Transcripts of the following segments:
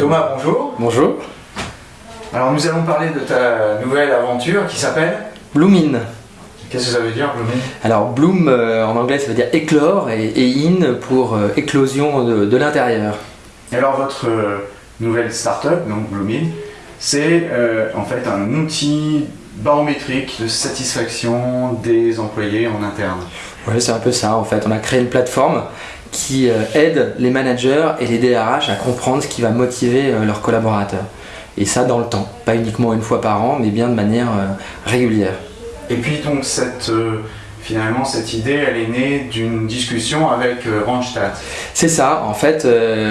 Thomas, bonjour. Bonjour. Alors nous allons parler de ta nouvelle aventure qui s'appelle Bloomin. Qu'est-ce que ça veut dire, Bloomin Alors bloom euh, en anglais ça veut dire éclore et, et in pour euh, éclosion de, de l'intérieur. Alors votre euh, nouvelle start-up, donc Bloomin, c'est en fait un outil barométrique de satisfaction des employés en interne. Ouais, c'est un peu ça en fait. On a créé une plateforme qui euh, aide les managers et les DRH à comprendre ce qui va motiver euh, leurs collaborateurs. Et ça dans le temps, pas uniquement une fois par an, mais bien de manière euh, régulière. Et puis donc cette, finalement cette idée, elle est née d'une discussion avec Randstad. C'est ça, en fait,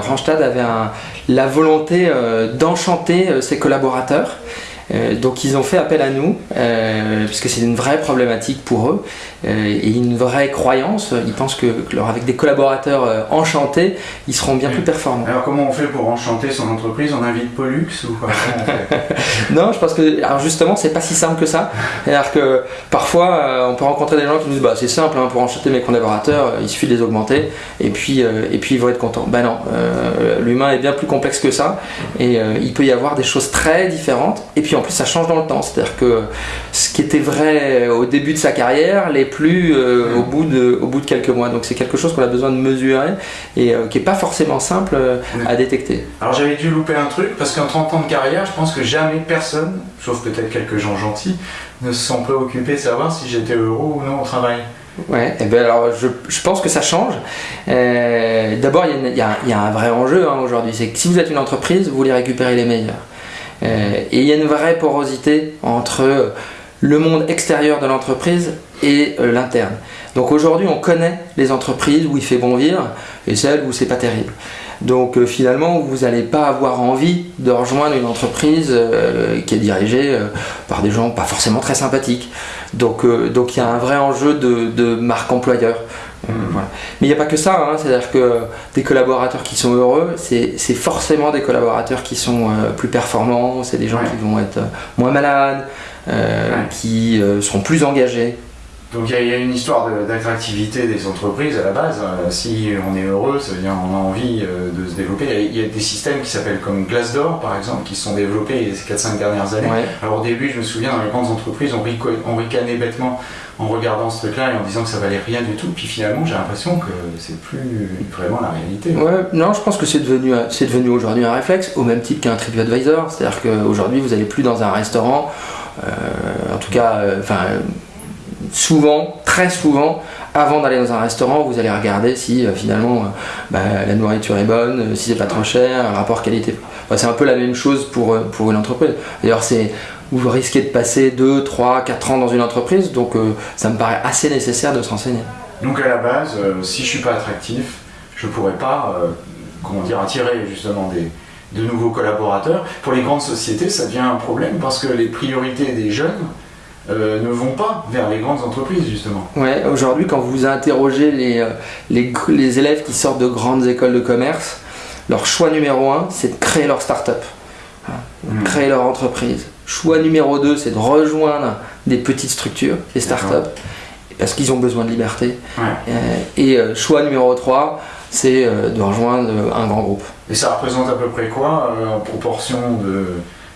Randstad avait un- la volonté d'enchanter ses collaborateurs. Euh, donc ils ont fait appel à nous, euh, puisque c'est une vraie problématique pour eux, euh, et une vraie croyance. Ils pensent que, que leur- avec des collaborateurs euh, enchantés, ils seront bien Oui. plus performants. Alors comment on fait pour enchanter son entreprise? On invite Pollux ou quoi? Non, je pense que, alors justement, c'est pas si simple que ça. C'est-à-dire que parfois, on peut rencontrer des gens qui nous disent, bah c'est simple, hein, pour enchanter mes collaborateurs, il suffit de les augmenter, et puis, et puis ils vont être contents. Ben non, l'humain est bien plus complexe que ça, et il peut y avoir des choses très différentes, et puis en plus ça change dans le temps. C'est-à-dire que ce qui était vrai au début de sa carrière l'est plus euh, au, bout de, au bout de quelques mois. Donc c'est quelque chose qu'on a besoin de mesurer, et euh, qui est pas forcément simple euh, à détecter. Alors j'avais dû louper un truc parce qu'en 30 ans de carrière, je pense que jamais personne, sauf peut-être quelques gens gentils, ne se sont préoccupés de savoir si j'étais heureux ou non au travail. Ouais, et ben alors je, je pense que ça change. Euh, D'abord, y y, il y a un vrai enjeu hein, aujourd'hui. C'est que si vous êtes une entreprise, vous voulez récupérer les meilleurs. Euh, et il y a une vraie porosité entre le monde extérieur de l'entreprise et euh, l'interne. Donc aujourd'hui, on connaît les entreprises où il fait bon vivre et celles où c'est pas terrible. Donc euh, finalement, vous n'allez pas avoir envie de rejoindre une entreprise euh, qui est dirigée euh, par des gens pas forcément très sympathiques. Donc euh, il y a un vrai enjeu de marque employeur. Euh, voilà. Mais il n'y a pas que ça, hein. c'est-à-dire que des collaborateurs qui sont heureux, c'est forcément des collaborateurs qui sont euh, plus performants, c'est des gens Ouais. qui vont être euh, moins malades, euh, Ouais. qui euh, seront plus engagés. Donc il y, a- il y a une histoire de- d'attractivité des entreprises à la base. Euh, si on est heureux, ça veut dire qu'on a envie de se développer. Il y a- il y, a des systèmes qui s'appellent comme Glassdoor par exemple, qui se sont développés ces 4-5 dernières années. Ouais. Alors au début, je me souviens, dans les grandes entreprises, on, rico- on ricanait bêtement en regardant ce truc-là et en disant que ça valait rien du tout. Puis finalement, j'ai l'impression que c'est plus vraiment la réalité. Ouais, non, je pense que c'est devenu, aujourd'hui un réflexe, au même titre qu'un TripAdvisor. C'est-à-dire qu'aujourd'hui, vous n'allez plus dans un restaurant, euh, en tout cas, euh, souvent, très souvent, avant d'aller dans un restaurant, vous allez regarder si euh, finalement bah, la nourriture est bonne, si c'est pas trop cher, rapport qualité. C'est un peu la même chose pour, pour une entreprise. D'ailleurs, c'est vous risquez de passer 2, 3, 4 ans dans une entreprise, donc euh, ça me paraît assez nécessaire de se renseigner. Donc à la base, euh, si je suis pas attractif, je pourrais pas, euh, comment dire, attirer justement des, de nouveaux collaborateurs. Pour les grandes sociétés, ça devient un problème parce que les priorités des jeunes euh, ne vont pas vers les grandes entreprises justement. Ouais, aujourd'hui, quand vous interrogez les, les, les élèves qui sortent de grandes écoles de commerce, leur choix numéro un, c'est de créer leur start-up, de Mhm. créer leur entreprise. Choix numéro deux, c'est de rejoindre des petites structures, des start-up, parce qu'ils ont besoin de liberté. Ouais. Euh, et euh, choix numéro 3, c'est euh, de rejoindre un grand groupe. Et ça représente à peu près quoi en proportion de,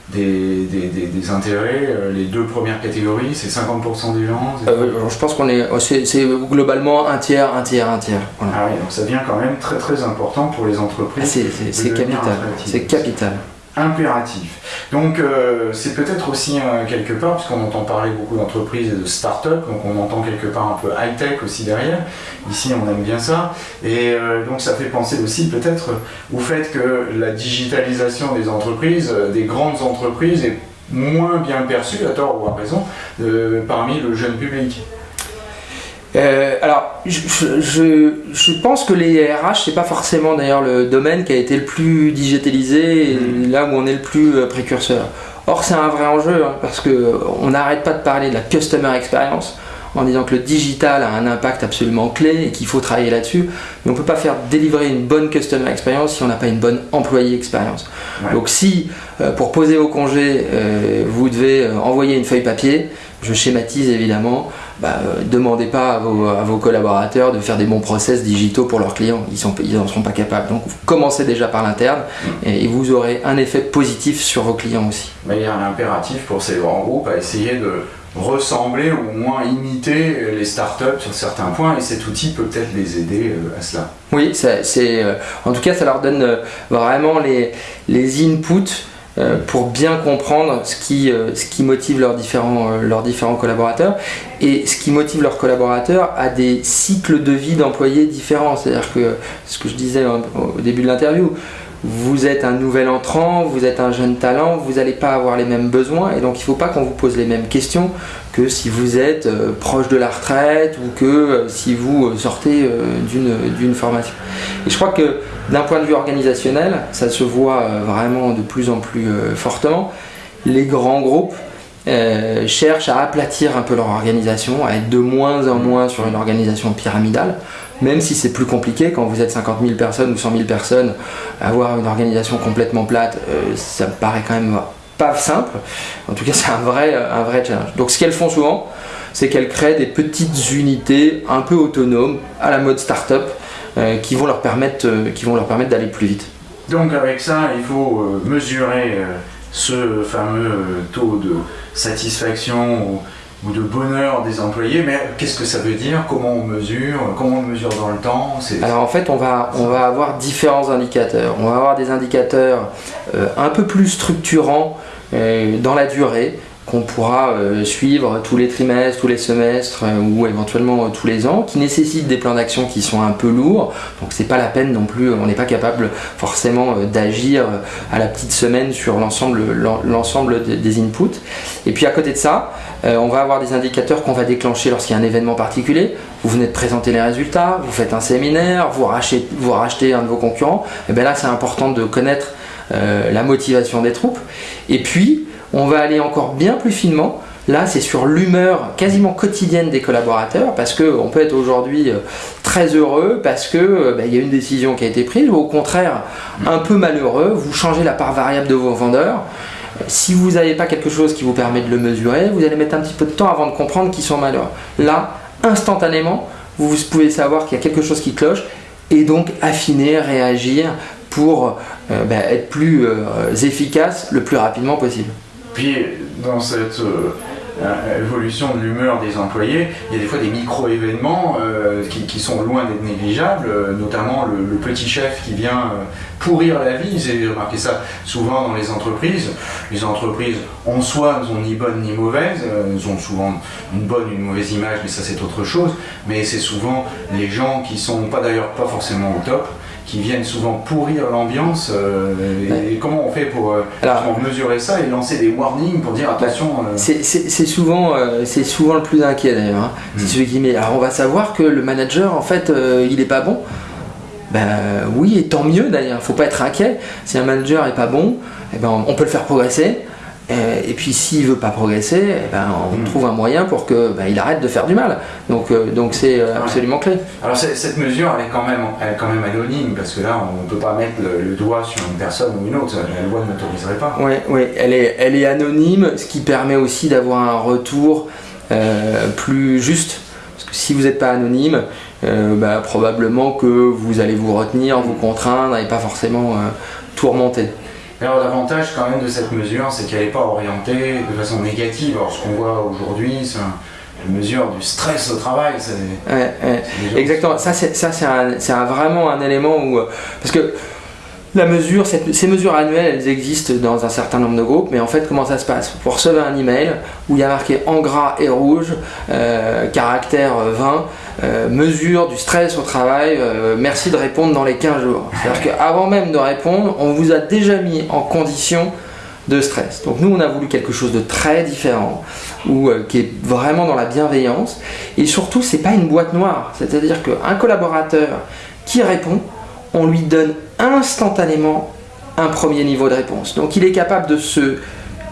des, des, des- des intérêts Les deux premières catégories, c'est 50% des gens Euh, je pense qu'on est, c'est c'est globalement un tiers, un tiers, un tiers. Voilà. Ah oui, donc ça devient quand même très très important pour les Ah, entreprises. c'est c'est- capital. C'est capital. Impératif. Donc euh, c'est peut-être aussi euh, quelque part, puisqu'on entend parler beaucoup d'entreprises et de start-up, donc on entend quelque part un peu high-tech aussi derrière. Ici on aime bien ça. Et euh, donc ça fait penser aussi peut-être au fait que la digitalisation des entreprises, des grandes entreprises, est moins bien perçue, à tort ou à raison, parmi le jeune public. Euh, alors, je, je- je, je pense que les RH, c'est pas forcément d'ailleurs le domaine qui a été le plus digitalisé et là où on est le plus euh, précurseur. Or, c'est un vrai enjeu hein, parce que on n'arrête pas de parler de la customer experience en disant que le digital a un impact absolument clé et qu'il faut travailler là-dessus. Mais on peut pas faire délivrer une bonne customer experience si on n'a pas une bonne employee experience. Ouais. Donc, si euh, pour poser vos congés, euh, vous devez euh, envoyer une feuille papier, je schématise évidemment, bah, euh, demandez pas à vos, collaborateurs de faire des bons process digitaux pour leurs clients. Ils n'en seront pas capables. Donc commencez déjà par l'interne mm. et, vous aurez un effet positif sur vos clients aussi. Mais il y a un impératif pour ces grands groupes à essayer de ressembler ou au moins imiter les startups sur certains points et cet outil peut peut-être les aider euh, à cela. Oui, c'est, euh, en tout cas ça leur donne vraiment les, les inputs euh, pour bien comprendre ce qui, euh, motive leurs différents, euh, leurs différents collaborateurs et ce qui motive leurs collaborateurs à des cycles de vie d'employés différents. C'est-à-dire que ce que je disais au début de l'interview, vous êtes un nouvel entrant, vous êtes un jeune talent, vous n'allez pas avoir les mêmes besoins et donc il ne faut pas qu'on vous pose les mêmes questions que si vous êtes proche de la retraite ou que si vous sortez d'une formation. Et je crois que d'un point de vue organisationnel, ça se voit euh, vraiment de plus en plus euh, fortement. Les grands groupes euh, cherchent à aplatir un peu leur organisation, à être de moins en moins sur une organisation pyramidale, même si c'est plus compliqué quand vous êtes 50 000 personnes ou 100 000 personnes, avoir une organisation complètement plate, ça me paraît quand même pas simple. En tout cas, c'est un vrai, un vrai challenge. Donc, ce qu'elles font souvent, c'est qu'elles créent des petites unités un peu autonomes à la mode start-up euh, qui vont leur permettre, euh, qui vont leur permettre d'aller plus vite. Donc avec ça, il faut euh, mesurer ce fameux taux de satisfaction ou de bonheur des employés, mais qu'est-ce que ça veut dire? Comment on mesure? Comment on mesure dans le temps? Alors en fait, on va, on va avoir différents indicateurs. On va avoir des indicateurs un peu plus structurants dans la durée, qu'on pourra euh, suivre tous les trimestres, tous les semestres euh, ou éventuellement euh, tous les ans, qui nécessitent des plans d'action qui sont un peu lourds. Donc c'est pas la peine non plus, on n'est pas capable forcément d'agir à la petite semaine sur l'ensemble, des inputs. Et puis à côté de ça, on va avoir des indicateurs qu'on va déclencher lorsqu'il y a un événement particulier. Vous venez de présenter les résultats, vous faites un séminaire, vous rachetez, vous rachetez un de vos concurrents. Et bien là, c'est important de connaître la motivation des troupes. Et puis, on va aller encore bien plus finement. Là, c'est sur l'humeur quasiment quotidienne des collaborateurs, parce qu'on peut être aujourd'hui euh, très heureux, parce qu'il euh, bah, y a une décision qui a été prise, ou au contraire, un peu malheureux, vous changez la part variable de vos vendeurs. Si vous n'avez pas quelque chose qui vous permet de le mesurer, vous allez mettre un petit peu de temps avant de comprendre qu'ils sont malheureux. Là, instantanément, vous pouvez savoir qu'il y a quelque chose qui cloche, et donc affiner, réagir pour euh, bah, être plus efficace le plus rapidement possible. Puis, dans cette euh, évolution de l'humeur des employés, il y a des fois des micro-événements euh, qui, sont loin d'être négligeables, euh, notamment le, petit chef qui vient pourrir la vie. J'ai remarqué ça souvent dans les entreprises. Les entreprises, en soi, ne sont ni bonnes ni mauvaises. elles ont souvent une bonne ou une mauvaise image, mais ça c'est autre chose. Mais c'est souvent les gens qui sont pas d'ailleurs pas forcément au top qui viennent souvent pourrir l'ambiance. Euh, et comment on fait pour, euh, mesurer ça et lancer des warnings pour dire attention euh, C'est souvent, c'est souvent le plus inquiet d'ailleurs. Hein. C'est hmm. celui qui met. Alors on va savoir que le manager en fait il est pas bon. Ben oui, et tant mieux d'ailleurs, faut pas être inquiet. Si un manager est pas bon, eh ben, on peut le faire progresser. Euh, et puis s'il veut pas progresser, eh ben, on hmm. trouve un moyen pour que ben, il arrête de faire du mal. Donc euh, donc c'est euh, absolument clé. Alors cette mesure, elle est quand même, elle est quand même anonyme parce que là, on ne peut pas mettre le, doigt sur une personne ou une autre. La loi ne l'autoriserait pas. Oui, oui, elle est, elle est anonyme, ce qui permet aussi d'avoir un retour plus juste. Parce que si vous n'êtes pas anonyme, ben, probablement que vous allez vous retenir, vous contraindre et pas forcément tout remonter. Alors l'avantage quand même de cette mesure, c'est qu'elle n'est pas orientée de façon négative. Alors ce qu'on voit aujourd'hui, c'est une mesure du stress au travail. Exactement. Ça, c'est vraiment un élément où... Euh, parce que la mesure, ces mesures annuelles, elles existent dans un certain nombre de groupes, mais en fait, comment ça se passe? Vous recevez un email où il y a marqué en gras et rouge, euh, caractère 20, euh, mesure du stress au travail, euh, merci de répondre dans les 15 jours. C'est-à-dire qu'avant même de répondre, on vous a déjà mis en condition de stress. Donc nous, on a voulu quelque chose de très différent, ou qui est vraiment dans la bienveillance, et surtout, c'est pas une boîte noire. C'est-à-dire qu'un collaborateur qui répond, on lui donne instantanément un premier niveau de réponse. Donc il est capable de se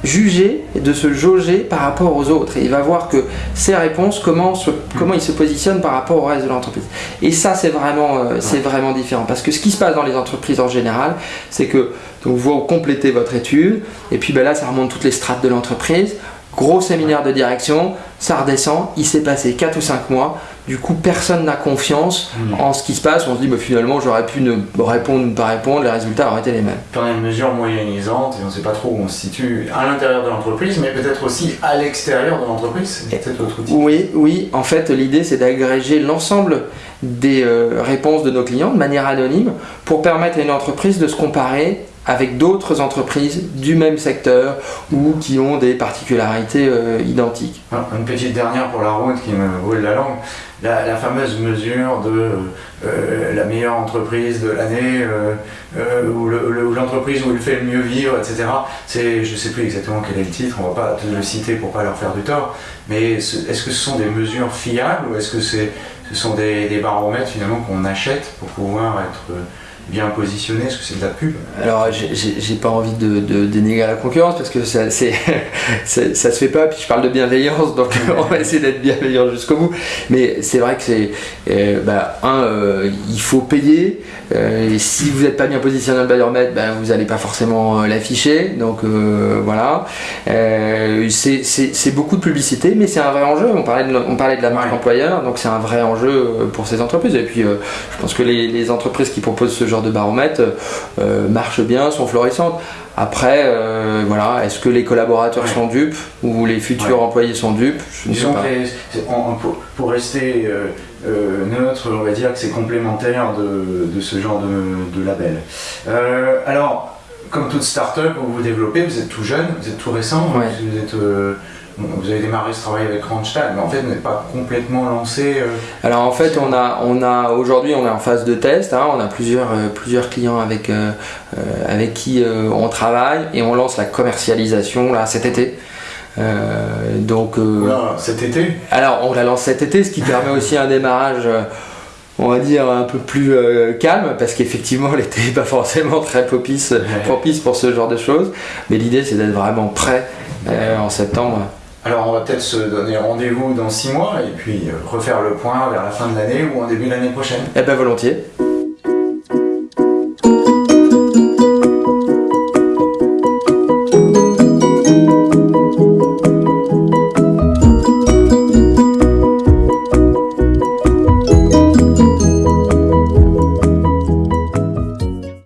juger et de se jauger par rapport aux autres. Et il va voir que ses réponses, comment, comment il se positionne par rapport au reste de l'entreprise. Et ça, c'est vraiment, euh, c'est vraiment différent. Parce que ce qui se passe dans les entreprises en général, c'est que donc, vous complétez votre étude, et puis ben là, ça remonte toutes les strates de l'entreprise. Gros séminaire de direction, ça redescend, il s'est passé 4 ou 5 mois, du coup personne n'a confiance Mm. en ce qui se passe, on se dit bah, finalement j'aurais pu ne répondre ou ne pas répondre, les résultats auraient été les mêmes. On a une mesure moyennisante et on ne sait pas trop où on se situe à l'intérieur de l'entreprise, mais peut-être aussi à l'extérieur de l'entreprise. C'est peut-être autre outil. Oui, oui, en fait l'idée c'est d'agréger l'ensemble des euh, réponses de nos clients de manière anonyme pour permettre à une entreprise de se comparer avec d'autres entreprises du même secteur ou qui ont des particularités euh, identiques. Une petite dernière pour la route qui me brûle la langue. La, fameuse mesure de euh, la meilleure entreprise de l'année, euh, euh, ou le- le- ou l'entreprise où il fait le mieux vivre, etc. C'est, je ne sais plus exactement quel est le titre, on va pas le citer pour pas leur faire du tort, mais ce- est-ce que ce sont des mesures fiables ou est-ce que c'est, ce sont des, des baromètres finalement qu'on achète pour pouvoir être euh, bien positionné Est-ce que c'est de la pub? Alors j'ai- pas envie de, de dénigrer la concurrence parce que ça, se fait pas, puis je parle de bienveillance, donc on va essayer d'être bienveillant jusqu'au bout. Mais c'est vrai que c'est, euh, bah, un, euh, il faut payer, euh, et si vous n'êtes pas bien positionné dans le baromètre, bah, vous n'allez pas forcément l'afficher, donc voilà. C'est- beaucoup de publicité, mais c'est un vrai enjeu. On parlait de, on parlait de la marque Ouais. employeur, donc c'est un vrai enjeu pour ces entreprises. Et puis je pense que les, les entreprises qui proposent ce genre de baromètre euh, marchent bien, sont florissantes. Après, euh, voilà, est-ce que les collaborateurs Ouais. sont dupes ou les futurs Ouais. employés sont dupes? Je ne sais pas. les- pour, pour rester euh, euh, neutre, on va dire que c'est complémentaire de, de ce genre de, de label. Euh, alors, comme toute start-up où vous développez, vous êtes tout jeune, vous êtes tout récent, Ouais. vous, êtes, euh, vous avez démarré ce travail avec Randstad, mais en fait, vous n'êtes pas complètement lancé. euh, Alors en fait, on a, on a aujourd'hui, on est en phase de test. hein, on a plusieurs, euh, plusieurs clients avec, euh, avec qui on travaille et on lance la commercialisation là cet été. Donc, cet été? alors on la lance cet été, ce qui permet aussi un démarrage. on va dire un peu plus euh, calme parce qu'effectivement l'été n'est pas forcément très propice, propice pour ce genre de choses mais l'idée c'est d'être vraiment prêt euh, en septembre Alors, on va peut-être se donner rendez-vous dans six mois et puis euh, refaire le point vers la fin de l'année ou en début de l'année prochaine. eh ben volontiers